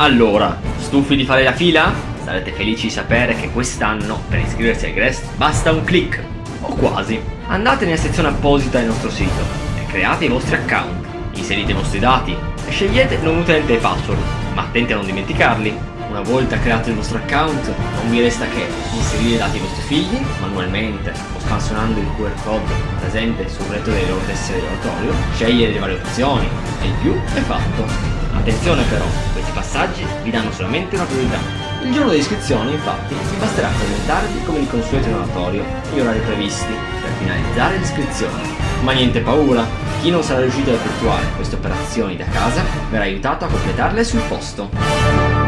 Allora, stufi di fare la fila? Sarete felici di sapere che quest'anno per iscriversi al Grest basta un click, o quasi. Andate nella sezione apposita del nostro sito e create i vostri account, inserite i vostri dati e scegliete non utente e password, ma attenti a non dimenticarli. Una volta creato il vostro account non vi resta che inserire i dati dei vostri figli manualmente o scansionando il QR code presente sul retro delle loro tessere oratorio, scegliere le varie opzioni e il più è fatto. Attenzione però, questi passaggi vi danno solamente una priorità. Il giorno dell'iscrizione infatti vi basterà presentarvi come di consueto in oratorio gli orari previsti per finalizzare l'iscrizione. Ma niente paura, chi non sarà riuscito ad effettuare queste operazioni da casa verrà aiutato a completarle sul posto.